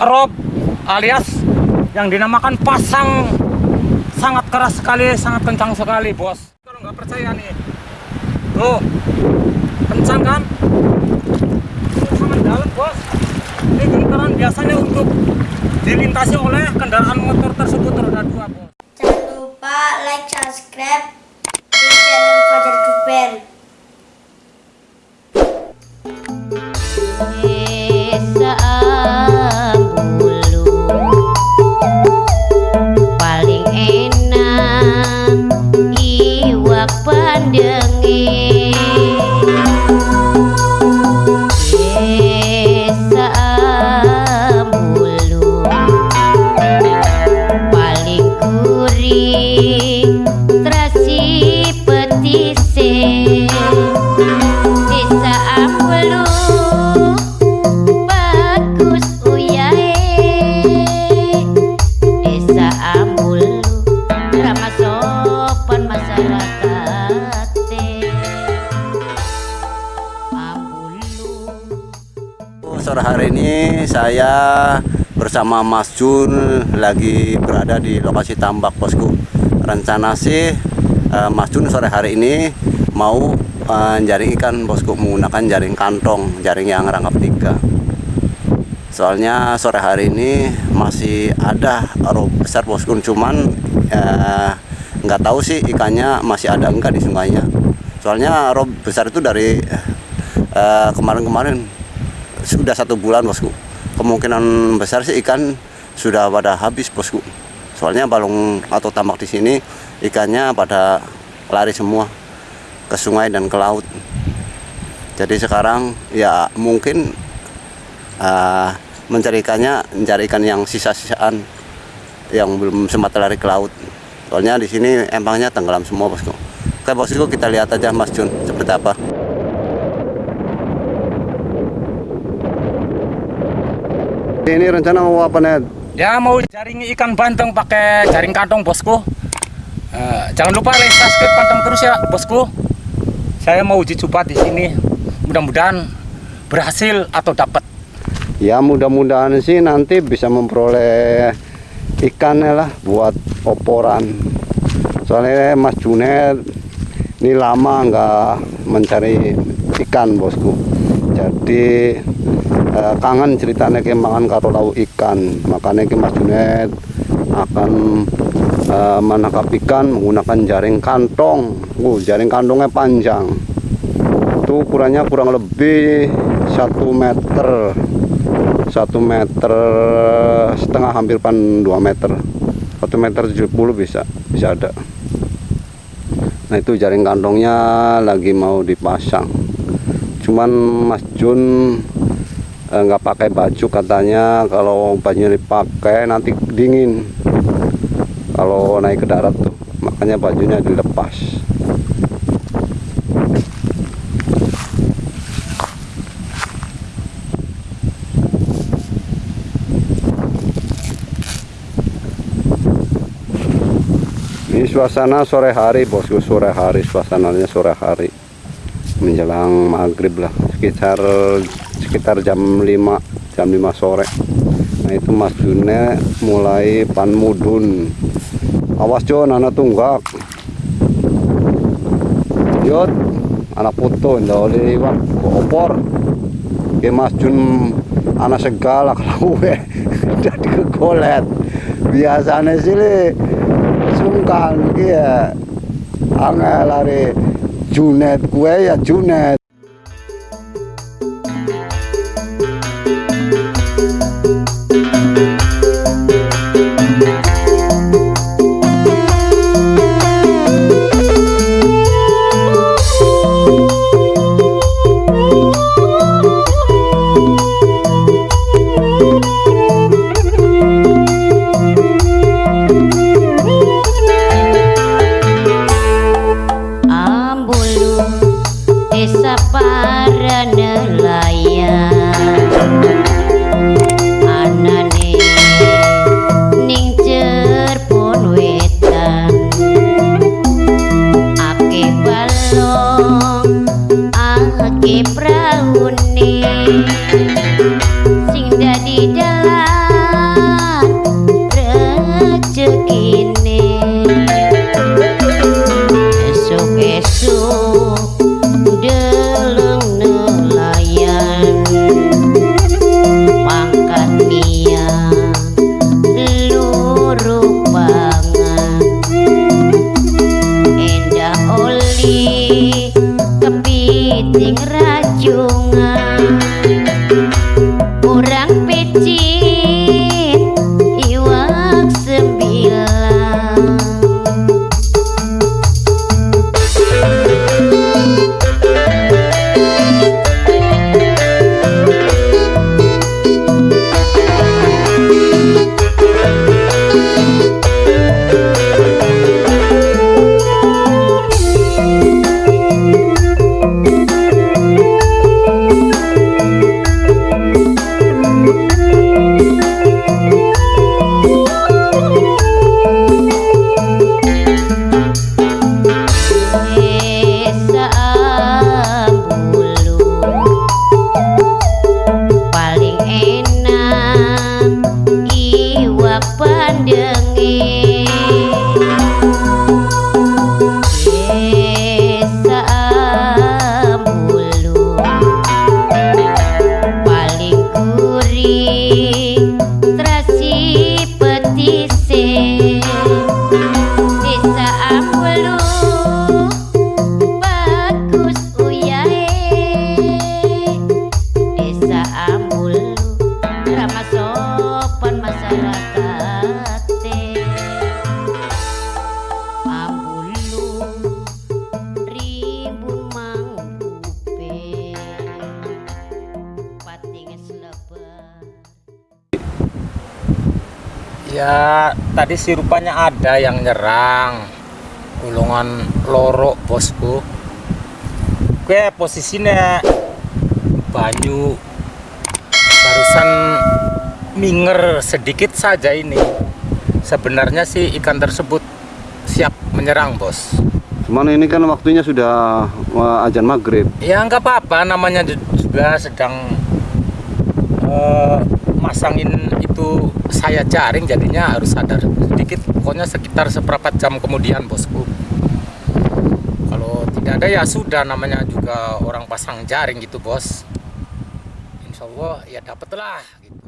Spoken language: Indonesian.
Rob alias yang dinamakan pasang sangat keras sekali, sangat kencang sekali, bos. Kalau nggak percaya nih, tuh kencang kan? Tuh, sangat dalam, bos. Ini gentaran biasanya untuk dilintasi oleh kendaraan motor tersebut roda dua, bos. Jangan lupa like, subscribe di channel Fajar Duper. Desa Sore hari ini saya bersama Mas Jun lagi berada di lokasi tambak bosku. Rencana sih eh, Mas Jun sore hari ini mau eh, jaring ikan bosku menggunakan jaring kantong, jaring yang rangkap tiga. Soalnya sore hari ini masih ada rob besar bosku, cuman eh, nggak tahu sih ikannya masih ada enggak di sungainya. Soalnya rob besar itu dari kemarin-kemarin sudah satu bulan bosku. Kemungkinan besar sih ikan sudah pada habis bosku. Soalnya balong atau tambak di sini ikannya pada lari semua ke sungai dan ke laut. Jadi sekarang ya mungkin uh, mencari ikannya mencari ikan yang sisa-sisaan yang belum sempat lari ke laut. Soalnya di sini empangnya tenggelam semua bosku. Oke bosku kita lihat aja Mas Jun seperti apa ini rencana mau apa net Ya mau jaring ikan banteng pakai jaring kantong bosku. Eh, jangan lupa like, subscribe, pantang terus ya bosku. Saya mau uji coba di sini. Mudah-mudahan berhasil atau dapat. Ya mudah-mudahan sih nanti bisa memperoleh ikannya lah buat oporan. Soalnya Mas Junet ini lama nggak mencari ikan bosku. Jadi eh, kangen ceritanya kemangan karo lau ikan. Makanya ke Mas Junet akan eh, menangkap ikan menggunakan jaring kantong. Uh, jaring kantongnya panjang. Itu ukurannya kurang lebih satu meter satu meter setengah hampir pan 2 meter satu meter 70 bisa bisa ada nah itu jaring kantongnya lagi mau dipasang cuman Mas Jun eh, nggak pakai baju katanya. Kalau bajunya dipakai nanti dingin. Kalau naik ke darat tuh makanya bajunya dilepas. Ini suasana sore hari bosku. Sore hari suasananya sore hari menjelang maghrib lah. Sekitar sekitar jam 5 jam 5 sore. Nah itu Mas June mulai pan mudun. Awas Jon anak tunggak. Yot anak putu ndak oleh iwak opor. Ke Mas Jun anak segala kalau gue jadi kegolet biasanya sih sungkan ya angel lari Junet gue ya Junet Ambulu Desa Ya, tadi sih rupanya ada yang nyerang gulungan loro bosku. Oke, posisinya banyu barusan minger sedikit saja ini. Sebenarnya sih ikan tersebut siap menyerang, Bos. Cuman ini kan waktunya sudah uh, ajan maghrib. Ya nggak apa-apa, namanya ju- juga sedang eh, masangin itu saya jaring jadinya harus sadar sedikit. Pokoknya sekitar seperempat jam kemudian, bosku. Kalau tidak ada ya sudah namanya juga orang pasang jaring gitu, bos. Insya Allah ya dapet lah gitu.